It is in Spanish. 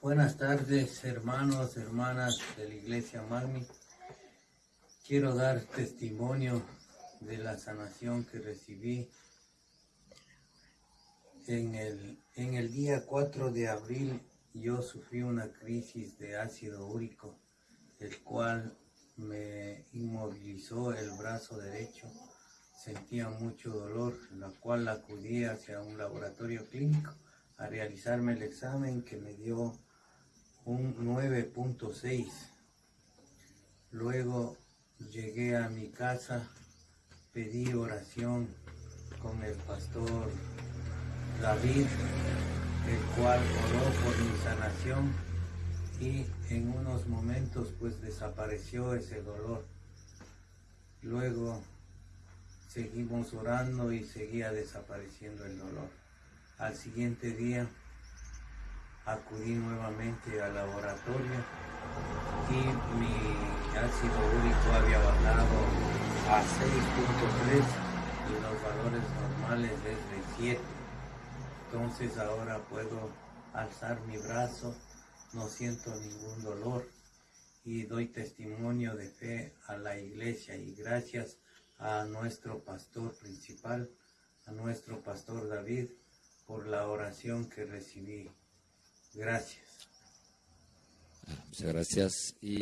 Buenas tardes, hermanos, hermanas de la Iglesia Magni. Quiero dar testimonio de la sanación que recibí en el, en el día 4 de abril. Yo sufrí una crisis de ácido úrico, el cual me inmovilizó el brazo derecho. Sentía mucho dolor, la cual acudí hacia un laboratorio clínico a realizarme el examen que me dio un 9.6. Luego llegué a mi casa, pedí oración con el pastor David, el cual oró por mi sanación y en unos momentos pues desapareció ese dolor. Luego seguimos orando y seguía desapareciendo el dolor. Al siguiente día acudí nuevamente al laboratorio y mi ácido úrico había bajado a 6.3 y los valores normales desde 7. Entonces ahora puedo alzar mi brazo, no siento ningún dolor y doy testimonio de fe a la iglesia y gracias a nuestro pastor principal, a nuestro pastor David, por la oración que recibí. Gracias. Muchas gracias. Y